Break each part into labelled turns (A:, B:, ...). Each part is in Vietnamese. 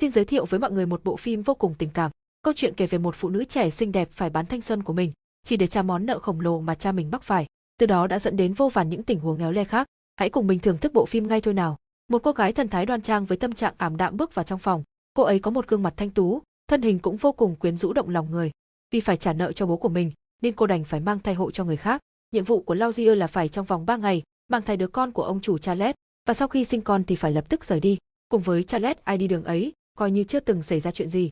A: Xin giới thiệu với mọi người một bộ phim vô cùng tình cảm. Câu chuyện kể về một phụ nữ trẻ xinh đẹp phải bán thanh xuân của mình, chỉ để trả món nợ khổng lồ mà cha mình mắc phải. Từ đó đã dẫn đến vô vàn những tình huống éo le khác. Hãy cùng mình thưởng thức bộ phim ngay thôi nào. Một cô gái thần thái đoan trang với tâm trạng ảm đạm bước vào trong phòng. Cô ấy có một gương mặt thanh tú, thân hình cũng vô cùng quyến rũ động lòng người. Vì phải trả nợ cho bố của mình, nên cô đành phải mang thai hộ cho người khác. Nhiệm vụ của Lauzier là phải trong vòng 3 ngày mang thai đứa con của ông chủ Charles, và sau khi sinh con thì phải lập tức rời đi. Cùng với Charles ai đi đường ấy, coi như chưa từng xảy ra chuyện gì.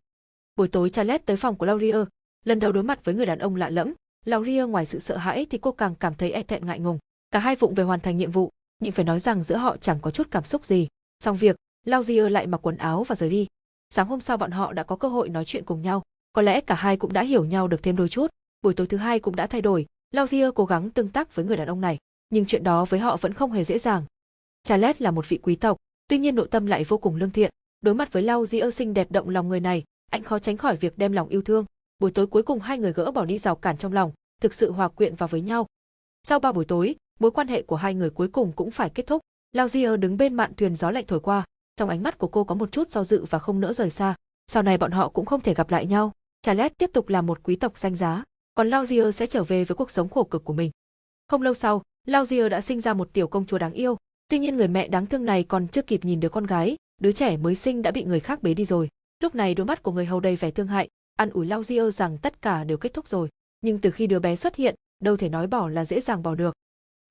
A: Buổi tối Charles tới phòng của Laurier, lần đầu đối mặt với người đàn ông lạ lẫm, Laurier ngoài sự sợ hãi thì cô càng cảm thấy e thẹn ngại ngùng. Cả hai vụng về hoàn thành nhiệm vụ, nhưng phải nói rằng giữa họ chẳng có chút cảm xúc gì. Xong việc, Laurier lại mặc quần áo và rời đi. Sáng hôm sau bọn họ đã có cơ hội nói chuyện cùng nhau, có lẽ cả hai cũng đã hiểu nhau được thêm đôi chút. Buổi tối thứ hai cũng đã thay đổi, Laurier cố gắng tương tác với người đàn ông này, nhưng chuyện đó với họ vẫn không hề dễ dàng. Charles là một vị quý tộc, tuy nhiên nội tâm lại vô cùng lương thiện. Đối mặt với Laurier xinh đẹp động lòng người này, anh khó tránh khỏi việc đem lòng yêu thương. Buổi tối cuối cùng hai người gỡ bỏ đi rào cản trong lòng, thực sự hòa quyện vào với nhau. Sau ba buổi tối, mối quan hệ của hai người cuối cùng cũng phải kết thúc. Lauzier đứng bên mạn thuyền gió lạnh thổi qua, trong ánh mắt của cô có một chút do dự và không nỡ rời xa. Sau này bọn họ cũng không thể gặp lại nhau. Charles tiếp tục là một quý tộc danh giá, còn Lauzier sẽ trở về với cuộc sống khổ cực của mình. Không lâu sau, Lauzier đã sinh ra một tiểu công chúa đáng yêu. Tuy nhiên người mẹ đáng thương này còn chưa kịp nhìn đứa con gái, đứa trẻ mới sinh đã bị người khác bế đi rồi. Lúc này đôi mắt của người hầu đầy vẻ thương hại, ăn ủi Lao Diêu rằng tất cả đều kết thúc rồi. Nhưng từ khi đứa bé xuất hiện, đâu thể nói bỏ là dễ dàng bỏ được.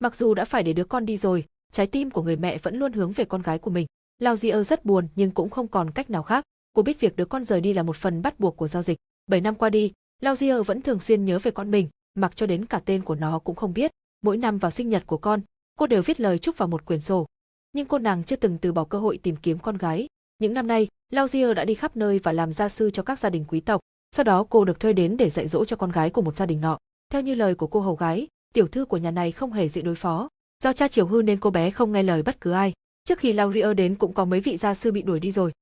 A: Mặc dù đã phải để đứa con đi rồi, trái tim của người mẹ vẫn luôn hướng về con gái của mình. Lao Diêu rất buồn nhưng cũng không còn cách nào khác. Cô biết việc đứa con rời đi là một phần bắt buộc của giao dịch. 7 năm qua đi, Lao Diêu vẫn thường xuyên nhớ về con mình, mặc cho đến cả tên của nó cũng không biết. Mỗi năm vào sinh nhật của con, cô đều viết lời chúc vào một quyển sổ. Nhưng cô nàng chưa từng từ bỏ cơ hội tìm kiếm con gái. Những năm nay, Lauzier đã đi khắp nơi và làm gia sư cho các gia đình quý tộc. Sau đó cô được thuê đến để dạy dỗ cho con gái của một gia đình nọ. Theo như lời của cô hầu gái, tiểu thư của nhà này không hề dễ đối phó. Do cha chiều hư nên cô bé không nghe lời bất cứ ai. Trước khi Laurier đến cũng có mấy vị gia sư bị đuổi đi rồi.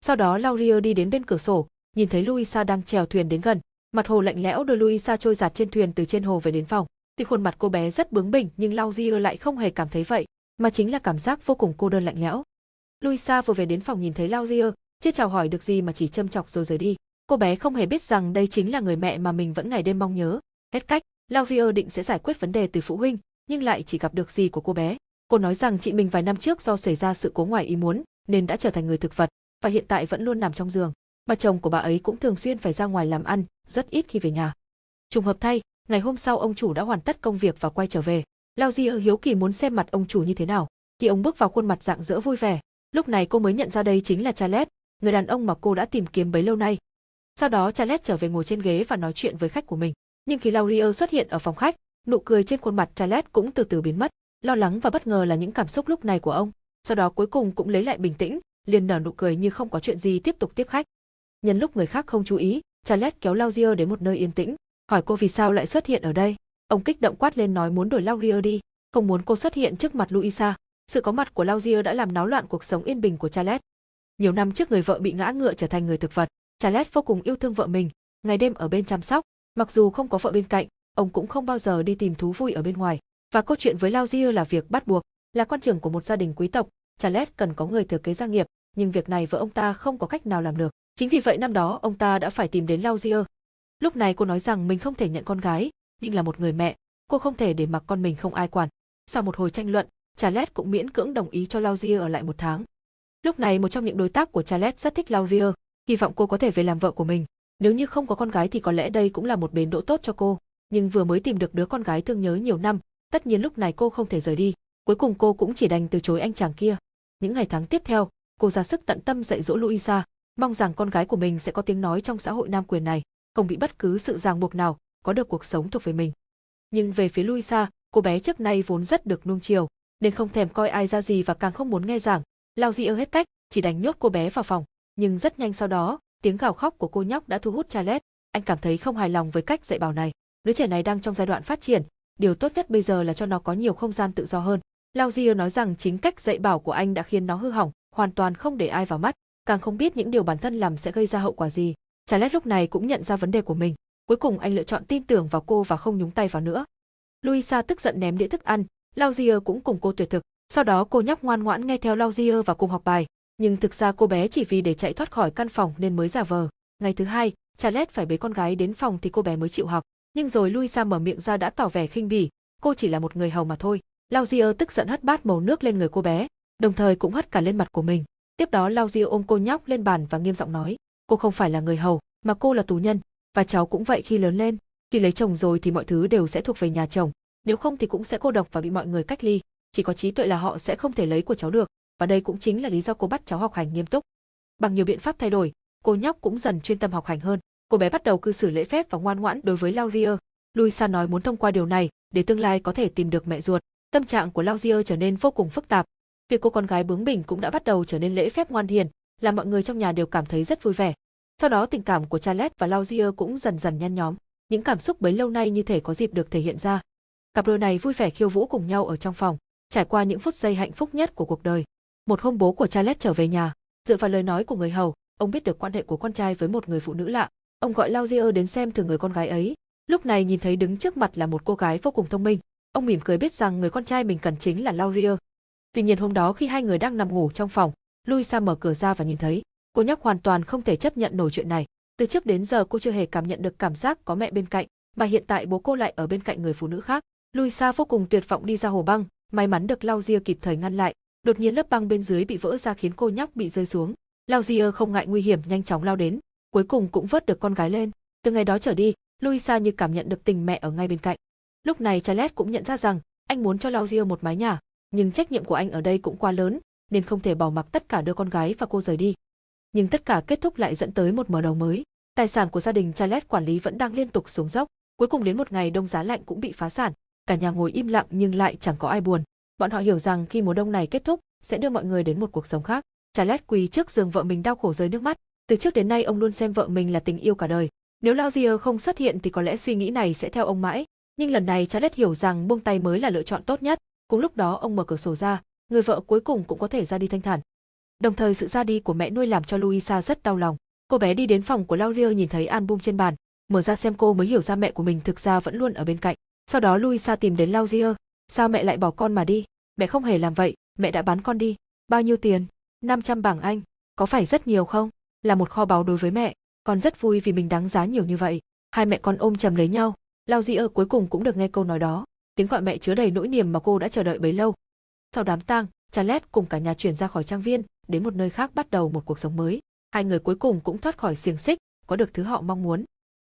A: Sau đó Laurier đi đến bên cửa sổ, nhìn thấy Luisa đang chèo thuyền đến gần. Mặt hồ lạnh lẽo đưa Luisa trôi giạt trên thuyền từ trên hồ về đến phòng. Tuy khuôn mặt cô bé rất bướng bỉnh nhưng Laurier lại không hề cảm thấy vậy, mà chính là cảm giác vô cùng cô đơn lạnh lẽo. Luisa vừa về đến phòng nhìn thấy Laurier, chưa chào hỏi được gì mà chỉ châm chọc rồi rời đi. Cô bé không hề biết rằng đây chính là người mẹ mà mình vẫn ngày đêm mong nhớ. Hết cách, Laurier định sẽ giải quyết vấn đề từ phụ huynh, nhưng lại chỉ gặp được gì của cô bé. Cô nói rằng chị mình vài năm trước do xảy ra sự cố ngoài ý muốn, nên đã trở thành người thực vật, và hiện tại vẫn luôn nằm trong giường. Mà chồng của bà ấy cũng thường xuyên phải ra ngoài làm ăn, rất ít khi về nhà. Trùng hợp thay, ngày hôm sau ông chủ đã hoàn tất công việc và quay trở về. Laurier hiếu kỳ muốn xem mặt ông chủ như thế nào. Khi ông bước vào khuôn mặt dạng dỡ vui vẻ, lúc này cô mới nhận ra đây chính là Charles, người đàn ông mà cô đã tìm kiếm bấy lâu nay. Sau đó Charles trở về ngồi trên ghế và nói chuyện với khách của mình. Nhưng khi Laurier xuất hiện ở phòng khách, nụ cười trên khuôn mặt Charles cũng từ từ biến mất. Lo lắng và bất ngờ là những cảm xúc lúc này của ông. Sau đó cuối cùng cũng lấy lại bình tĩnh, liền nở nụ cười như không có chuyện gì tiếp tục tiếp khách. Nhân lúc người khác không chú ý, Charles kéo Laurier đến một nơi yên tĩnh, hỏi cô vì sao lại xuất hiện ở đây. Ông kích động quát lên nói muốn đuổi Laurier đi, không muốn cô xuất hiện trước mặt Luisa. Sự có mặt của Laurier đã làm náo loạn cuộc sống yên bình của Charles. Nhiều năm trước người vợ bị ngã ngựa trở thành người thực vật, Charles vô cùng yêu thương vợ mình, ngày đêm ở bên chăm sóc, mặc dù không có vợ bên cạnh, ông cũng không bao giờ đi tìm thú vui ở bên ngoài. Và câu chuyện với Laurier là việc bắt buộc, là con trưởng của một gia đình quý tộc, Charles cần có người thừa kế gia nghiệp, nhưng việc này vợ ông ta không có cách nào làm được. Chính vì vậy năm đó ông ta đã phải tìm đến Laurier. Lúc này cô nói rằng mình không thể nhận con gái, nhưng là một người mẹ, cô không thể để mặc con mình không ai quản. Sau một hồi tranh luận, Charles cũng miễn cưỡng đồng ý cho Laurier ở lại một tháng. Lúc này một trong những đối tác của Charles rất thích Laurier, hy vọng cô có thể về làm vợ của mình. Nếu như không có con gái thì có lẽ đây cũng là một bến đỗ tốt cho cô. Nhưng vừa mới tìm được đứa con gái thương nhớ nhiều năm, tất nhiên lúc này cô không thể rời đi. Cuối cùng cô cũng chỉ đành từ chối anh chàng kia. Những ngày tháng tiếp theo, cô ra sức tận tâm dạy dỗ Luisa, mong rằng con gái của mình sẽ có tiếng nói trong xã hội nam quyền này, không bị bất cứ sự ràng buộc nào, có được cuộc sống thuộc về mình. Nhưng về phía Luisa, cô bé trước nay vốn rất được nuông chiều, nên không thèm coi ai ra gì và càng không muốn nghe giảng. Lao Di hết cách, chỉ đành nhốt cô bé vào phòng. Nhưng rất nhanh sau đó, tiếng gào khóc của cô nhóc đã thu hút Charles. Anh cảm thấy không hài lòng với cách dạy bảo này. Đứa trẻ này đang trong giai đoạn phát triển, điều tốt nhất bây giờ là cho nó có nhiều không gian tự do hơn. Lao Di nói rằng chính cách dạy bảo của anh đã khiến nó hư hỏng, hoàn toàn không để ai vào mắt, càng không biết những điều bản thân làm sẽ gây ra hậu quả gì. Charles lúc này cũng nhận ra vấn đề của mình. Cuối cùng anh lựa chọn tin tưởng vào cô và không nhúng tay vào nữa. Luisa tức giận ném đĩa thức ăn, Lauzier cũng cùng cô tuyệt thực. Sau đó cô nhóc ngoan ngoãn nghe theo Lauzier và cùng học bài. Nhưng thực ra cô bé chỉ vì để chạy thoát khỏi căn phòng nên mới giả vờ. Ngày thứ hai, Charlotte phải bế con gái đến phòng thì cô bé mới chịu học. Nhưng rồi luisa mở miệng ra đã tỏ vẻ khinh bỉ, cô chỉ là một người hầu mà thôi. Lauzier tức giận hất bát màu nước lên người cô bé, đồng thời cũng hất cả lên mặt của mình. Tiếp đó Lauzier ôm cô nhóc lên bàn và nghiêm giọng nói, cô không phải là người hầu, mà cô là tù nhân, và cháu cũng vậy khi lớn lên. Khi lấy chồng rồi thì mọi thứ đều sẽ thuộc về nhà chồng, nếu không thì cũng sẽ cô độc và bị mọi người cách ly. Chỉ có trí tuệ là họ sẽ không thể lấy của cháu được, và đây cũng chính là lý do cô bắt cháu học hành nghiêm túc. Bằng nhiều biện pháp thay đổi, cô nhóc cũng dần chuyên tâm học hành hơn. Cô bé bắt đầu cư xử lễ phép và ngoan ngoãn đối với Laurier. Luisa nói muốn thông qua điều này để tương lai có thể tìm được mẹ ruột. Tâm trạng của Laurier trở nên vô cùng phức tạp. Việc cô con gái bướng bỉnh cũng đã bắt đầu trở nên lễ phép ngoan hiền, làm mọi người trong nhà đều cảm thấy rất vui vẻ. Sau đó tình cảm của Charles và Lauzier cũng dần dần nhăn nhóm. Những cảm xúc bấy lâu nay như thể có dịp được thể hiện ra. Cặp đôi này vui vẻ khiêu vũ cùng nhau ở trong phòng, trải qua những phút giây hạnh phúc nhất của cuộc đời. Một hôm bố của Charles trở về nhà, dựa vào lời nói của người hầu, ông biết được quan hệ của con trai với một người phụ nữ lạ. Ông gọi Lauzier đến xem thử người con gái ấy. Lúc này nhìn thấy đứng trước mặt là một cô gái vô cùng thông minh, ông mỉm cười biết rằng người con trai mình cần chính là Laurier. Tuy nhiên hôm đó khi hai người đang nằm ngủ trong phòng, Louisa mở cửa ra và nhìn thấy, cô nhóc hoàn toàn không thể chấp nhận nổi chuyện này. Từ trước đến giờ cô chưa hề cảm nhận được cảm giác có mẹ bên cạnh, mà hiện tại bố cô lại ở bên cạnh người phụ nữ khác. Luisa vô cùng tuyệt vọng đi ra hồ băng, may mắn được Lauzier kịp thời ngăn lại. Đột nhiên lớp băng bên dưới bị vỡ ra khiến cô nhóc bị rơi xuống. Lauzier không ngại nguy hiểm nhanh chóng lao đến, cuối cùng cũng vớt được con gái lên. Từ ngày đó trở đi, Luisa như cảm nhận được tình mẹ ở ngay bên cạnh. Lúc này Charles cũng nhận ra rằng anh muốn cho Lauzier một mái nhà, nhưng trách nhiệm của anh ở đây cũng quá lớn, nên không thể bỏ mặc tất cả đưa con gái và cô rời đi. Nhưng tất cả kết thúc lại dẫn tới một mở đầu mới. Tài sản của gia đình Charlotte quản lý vẫn đang liên tục xuống dốc, cuối cùng đến một ngày đông giá lạnh cũng bị phá sản, cả nhà ngồi im lặng nhưng lại chẳng có ai buồn. Bọn họ hiểu rằng khi mùa đông này kết thúc, sẽ đưa mọi người đến một cuộc sống khác. Charlotte quỳ trước giường vợ mình đau khổ rơi nước mắt, từ trước đến nay ông luôn xem vợ mình là tình yêu cả đời. Nếu Lauzier không xuất hiện thì có lẽ suy nghĩ này sẽ theo ông mãi, nhưng lần này Charlotte hiểu rằng buông tay mới là lựa chọn tốt nhất. Cùng lúc đó ông mở cửa sổ ra, người vợ cuối cùng cũng có thể ra đi thanh thản. Đồng thời sự ra đi của mẹ nuôi làm cho Luisa rất đau lòng. Cô bé đi đến phòng của Lauzier nhìn thấy album trên bàn, mở ra xem cô mới hiểu ra mẹ của mình thực ra vẫn luôn ở bên cạnh. Sau đó Luisa tìm đến Lauzier, sao mẹ lại bỏ con mà đi? Mẹ không hề làm vậy, mẹ đã bán con đi. Bao nhiêu tiền? 500 bảng Anh, có phải rất nhiều không? Là một kho báu đối với mẹ, con rất vui vì mình đáng giá nhiều như vậy. Hai mẹ con ôm chầm lấy nhau, Lauzier cuối cùng cũng được nghe câu nói đó, tiếng gọi mẹ chứa đầy nỗi niềm mà cô đã chờ đợi bấy lâu. Sau đám tang, Charlotte cùng cả nhà chuyển ra khỏi trang viên, đến một nơi khác bắt đầu một cuộc sống mới. Hai người cuối cùng cũng thoát khỏi xiềng xích, có được thứ họ mong muốn.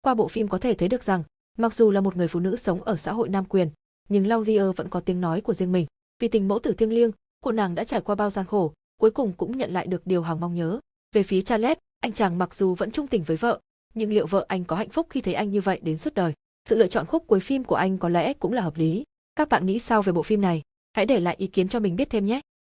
A: Qua bộ phim có thể thấy được rằng, mặc dù là một người phụ nữ sống ở xã hội nam quyền, nhưng Laurier vẫn có tiếng nói của riêng mình. Vì tình mẫu tử thiêng liêng, cô nàng đã trải qua bao gian khổ, cuối cùng cũng nhận lại được điều hằng mong nhớ. Về phía Charlotte, anh chàng mặc dù vẫn trung tình với vợ, nhưng liệu vợ anh có hạnh phúc khi thấy anh như vậy đến suốt đời? Sự lựa chọn khúc cuối phim của anh có lẽ cũng là hợp lý. Các bạn nghĩ sao về bộ phim này? Hãy để lại ý kiến cho mình biết thêm nhé!